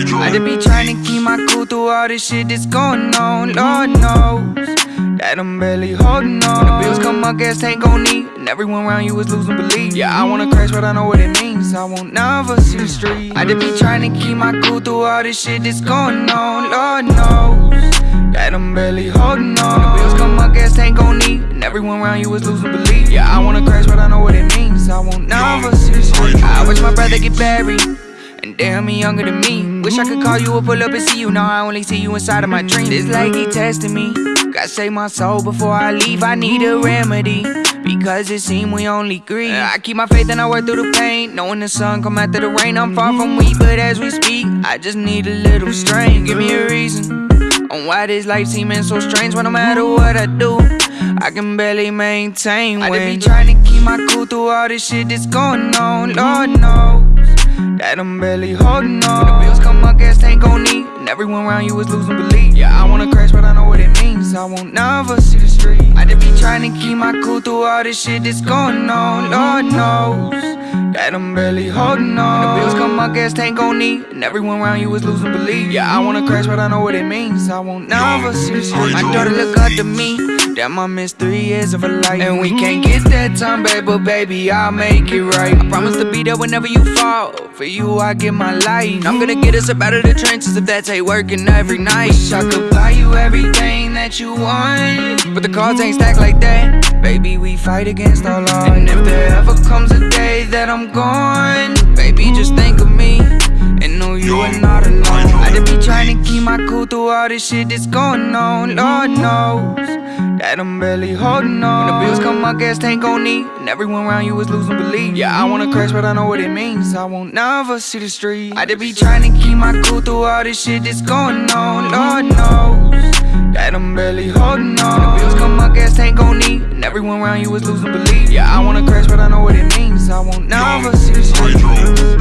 I just be trying to keep my cool through all this shit that's going on. Lord knows that I'm barely holding on. When the bills come, my gas tank gon' need, and everyone around you is losing belief. Yeah, I wanna crash, but I know what it means. I won't never see the street. I just be trying to keep my cool through all this shit that's going on. Lord knows that I'm barely holding on. When the bills come, my gas tank gon' need, and everyone around you is losing belief. Yeah, I wanna crash, but I know what it means. I won't never see the street. I watch my brother get buried. Damn, he younger than me. Wish I could call you or pull up and see you. Now I only see you inside of my dreams. It's like he testing me. Gotta save my soul before I leave. I need a remedy. Because it seems we only grieve. I keep my faith and I work through the pain. Knowing the sun come after the rain. I'm far from weak, but as we speak, I just need a little strength. Give me a reason on why this life seeming so strange. When no matter what I do, I can barely maintain. When I just be trying to keep my cool through all this shit that's going on. Lord knows that I'm barely holding on. When the bills come, my gas tank gon' need, and everyone around you is losing belief. Yeah, I wanna crash, but I know what it means. I won't never see the street. I just be trying to keep my cool through all this shit that's going on. Lord knows that I'm barely holding on. When the bills come, my gas tank gon' need, and everyone around you is losing belief. Yeah, I wanna crash, but I know what it means. I won't never see the street. My daughter look up to me. Damn, I missed three years of her life. And we can't get that time back, but baby, I'll make it right. I promise to be there whenever you fall. For you, I give my life. I'm gonna get us up out of the trenches if that take working every night. Wish I could buy you everything that you want. But the cards ain't stacked like that. Baby, we fight against all odds. And if there ever comes a day that I'm gone, baby, just think of me. And know you are not alone. I just be trying to keep my cool through all this shit that's going on. Lord knows that I'm barely holding on. When the bills come, my gas tank gon' need, and everyone around you is losing belief. Yeah, I wanna crash, but I know what it means. I won't never see the street. I just be trying to keep my cool through all this shit that's going on. Lord knows that I'm barely holding on. When the bills come, my gas tank gon' need, and everyone around you is losing belief. Yeah, I wanna crash, but I know what it means. I won't never see the street.